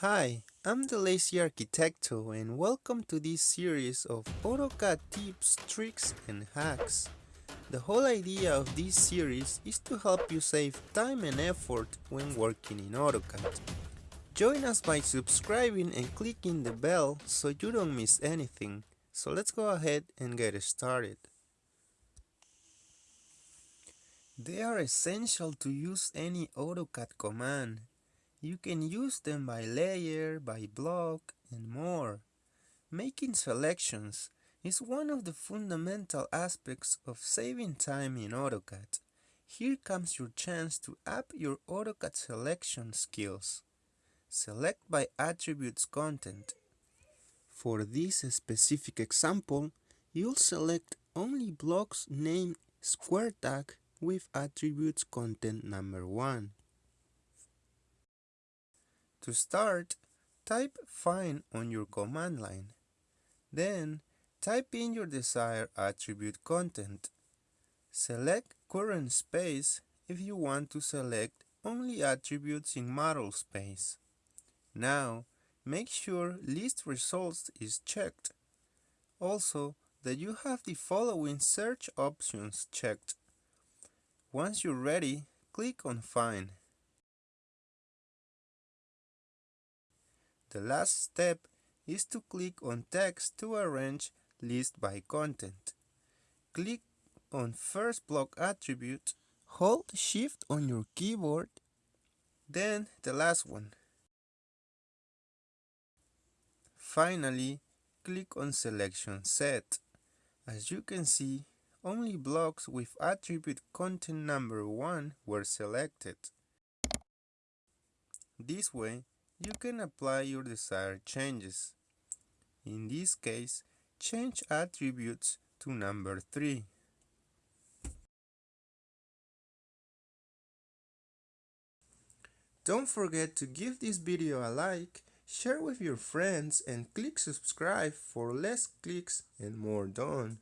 Hi, I'm the Lazy Architecto and welcome to this series of AutoCAD tips, tricks and hacks. The whole idea of this series is to help you save time and effort when working in AutoCAD. Join us by subscribing and clicking the bell so you don't miss anything. So let's go ahead and get started. They are essential to use any AutoCAD command you can use them by layer, by block, and more. Making selections is one of the fundamental aspects of saving time in AutoCAD. Here comes your chance to up your AutoCAD selection skills. Select by attributes content. For this specific example, you'll select only blocks named square tag with attributes content number 1. To start, type find on your command line. Then, type in your desired attribute content. Select current space if you want to select only attributes in model space. Now, make sure list results is checked. Also, that you have the following search options checked. Once you're ready, click on Find. The last step is to click on text to arrange list by content. Click on first block attribute, hold shift on your keyboard, then the last one. Finally, click on selection set. As you can see, only blocks with attribute content number 1 were selected. This way, you can apply your desired changes. In this case, change attributes to number 3. Don't forget to give this video a like, share with your friends and click subscribe for less clicks and more done.